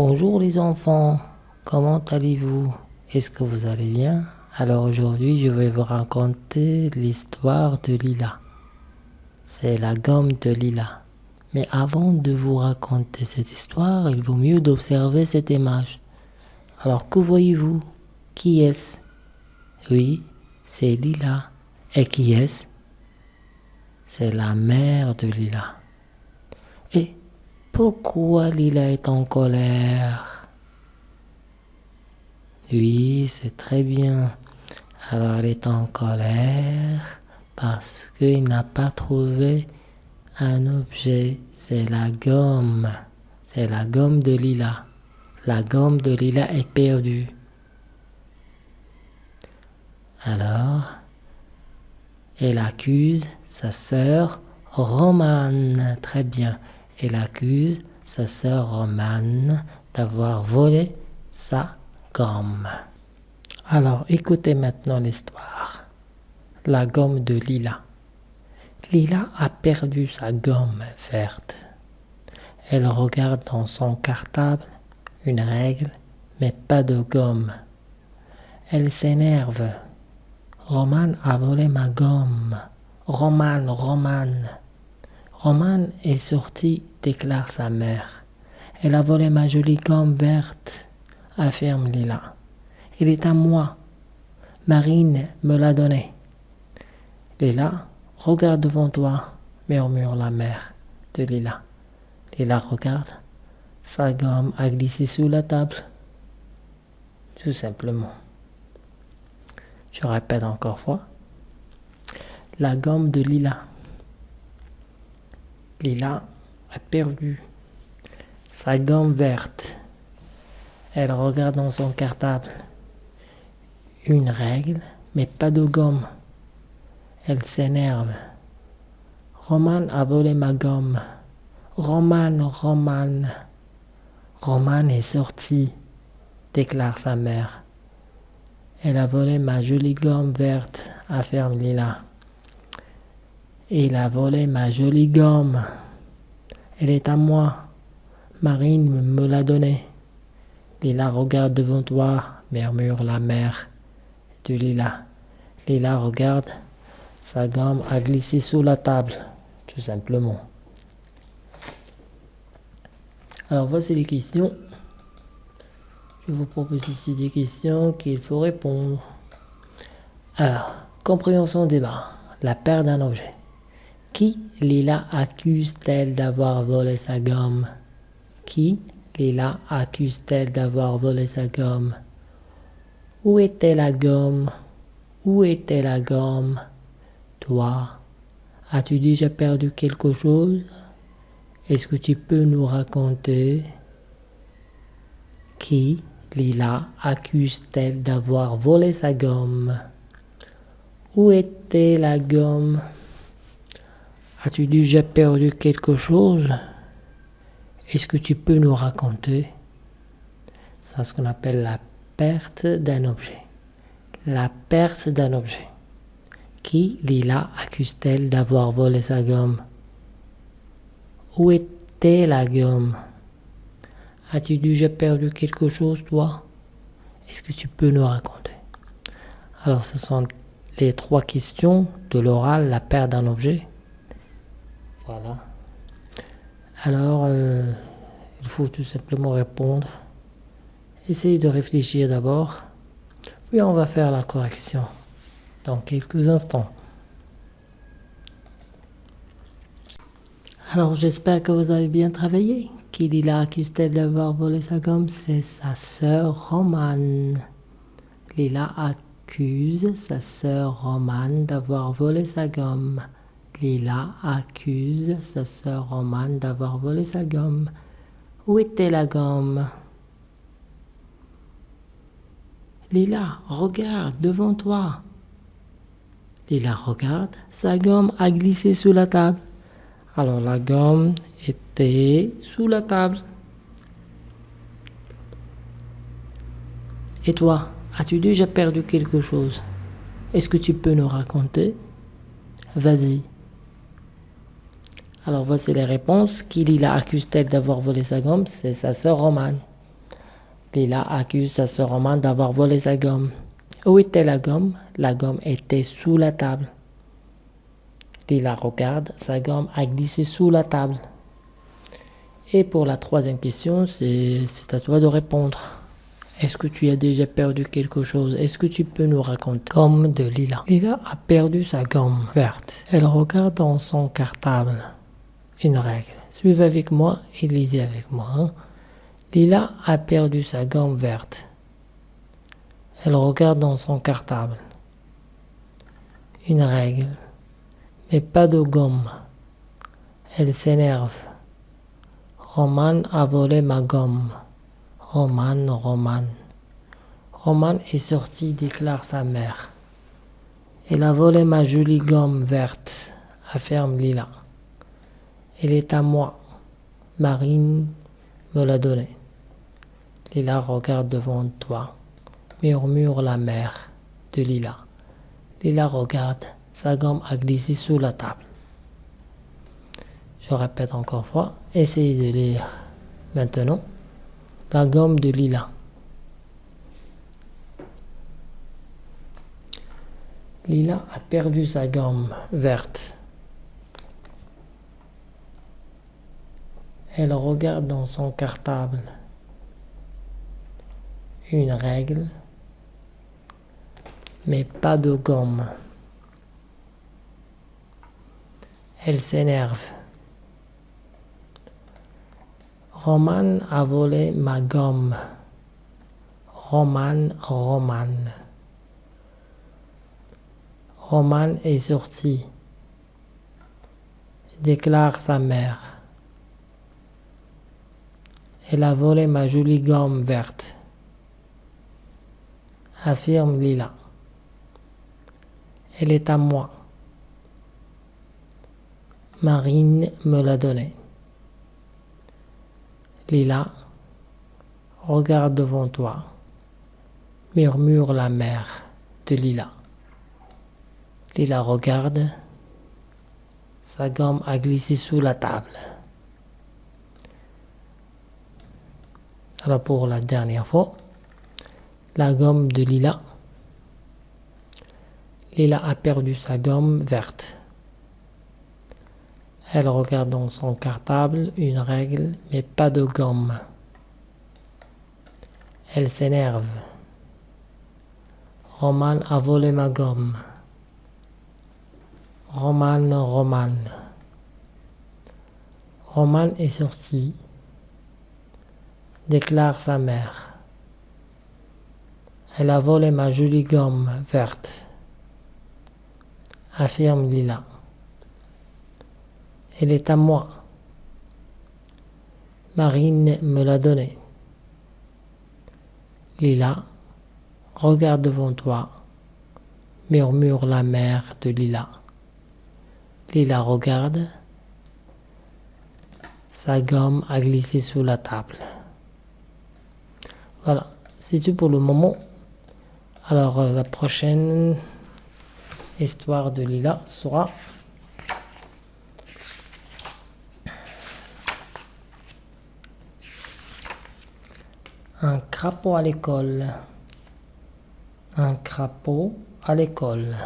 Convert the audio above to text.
Bonjour les enfants, comment allez-vous? Est-ce que vous allez bien? Alors aujourd'hui je vais vous raconter l'histoire de Lila. C'est la gomme de Lila. Mais avant de vous raconter cette histoire, il vaut mieux d'observer cette image. Alors que voyez-vous? Qui est-ce? Oui, c'est Lila. Et qui est-ce? C'est la mère de Lila. Et pourquoi Lila est en colère? Oui, c'est très bien. Alors elle est en colère parce qu'il n'a pas trouvé un objet. C'est la gomme. C'est la gomme de Lila. La gomme de Lila est perdue. Alors, elle accuse sa sœur Romane. Très bien. Elle accuse sa sœur Romane d'avoir volé sa gomme. Alors, écoutez maintenant l'histoire. La gomme de Lila. Lila a perdu sa gomme verte. Elle regarde dans son cartable une règle, mais pas de gomme. Elle s'énerve. Roman a volé ma gomme. Roman, Roman. Roman est sorti, déclare sa mère. Elle a volé ma jolie gomme verte, affirme Lila. Il est à moi. Marine me l'a donné. Lila, regarde devant toi, murmure la mère de Lila. Lila regarde. Sa gomme a glissé sous la table. Tout simplement. Je répète encore fois. La gomme de Lila. Lila a perdu sa gomme verte. Elle regarde dans son cartable. Une règle, mais pas de gomme. Elle s'énerve. Roman a volé ma gomme. Roman, Roman. Roman est sorti, déclare sa mère. Elle a volé ma jolie gomme verte, affirme Lila. Il a volé ma jolie gomme. Elle est à moi. Marine me l'a donnée. Lila regarde devant toi, murmure la mère de Lila. Lila regarde, sa gomme a glissé sous la table, tout simplement. Alors voici les questions. Je vous propose ici des questions qu'il faut répondre. Alors, compréhension débat. La perte d'un objet. Qui Lila accuse-t-elle d'avoir volé sa gomme? Qui Lila accuse-t-elle d'avoir volé sa gomme? Où était la gomme? Où était la gomme? Toi, as-tu déjà perdu quelque chose? Est-ce que tu peux nous raconter? Qui Lila accuse-t-elle d'avoir volé sa gomme? Où était la gomme? As-tu déjà perdu quelque chose? Est-ce que tu peux nous raconter? C'est ce qu'on appelle la perte d'un objet. La perte d'un objet. Qui Lila accuse-t-elle d'avoir volé sa gomme? Où était la gomme? As-tu déjà perdu quelque chose, toi? Est-ce que tu peux nous raconter? Alors, ce sont les trois questions de l'oral, la perte d'un objet. Alors, euh, il faut tout simplement répondre. Essayez de réfléchir d'abord. Puis on va faire la correction dans quelques instants. Alors j'espère que vous avez bien travaillé. Qui Lila accuse-t-elle d'avoir volé sa gomme C'est sa sœur Romane. Lila accuse sa sœur Romane d'avoir volé sa gomme. Lila accuse sa sœur Romane d'avoir volé sa gomme. Où était la gomme? Lila, regarde devant toi. Lila regarde, sa gomme a glissé sous la table. Alors la gomme était sous la table. Et toi, as-tu déjà perdu quelque chose? Est-ce que tu peux nous raconter? Vas-y. Alors voici les réponses. Qui la accuse-t-elle d'avoir volé sa gomme? C'est sa sœur Romane. Lila accuse sa sœur Romane d'avoir volé sa gomme. Où était la gomme? La gomme était sous la table. Lila regarde, sa gomme a glissé sous la table. Et pour la troisième question, c'est à toi de répondre. Est-ce que tu as déjà perdu quelque chose? Est-ce que tu peux nous raconter Gomme de Lila? Lila a perdu sa gomme verte. Elle regarde dans son cartable. Une règle. Suivez avec moi et lisez avec moi. Hein. Lila a perdu sa gomme verte. Elle regarde dans son cartable. Une règle. Mais pas de gomme. Elle s'énerve. Roman a volé ma gomme. Roman, Roman. Roman est sorti, déclare sa mère. Elle a volé ma jolie gomme verte, affirme Lila. Elle est à moi. Marine me l'a donnée. Lila regarde devant toi, murmure la mère de Lila. Lila regarde, sa gomme a glissé sous la table. Je répète encore fois, essayez de lire maintenant la gomme de Lila. Lila a perdu sa gomme verte. Elle regarde dans son cartable. Une règle, mais pas de gomme. Elle s'énerve. Roman a volé ma gomme. Roman, Roman. Roman est sorti. Déclare sa mère. Elle a volé ma jolie gomme verte. Affirme Lila. Elle est à moi. Marine me l'a donnée. Lila, regarde devant toi, murmure la mère de Lila. Lila regarde, sa gomme a glissé sous la table. Pour la dernière fois, la gomme de Lila. Lila a perdu sa gomme verte. Elle regarde dans son cartable une règle, mais pas de gomme. Elle s'énerve. Roman a volé ma gomme. Roman, Roman. Roman est sorti, déclare sa mère. Elle a volé ma jolie gomme verte, affirme Lila. Elle est à moi. Marine me l'a donnée. Lila, regarde devant toi, murmure la mère de Lila. Lila regarde, sa gomme a glissé sous la table. Voilà, c'est tout pour le moment. Alors euh, la prochaine histoire de Lila sera Un crapaud à l'école. Un crapaud à l'école.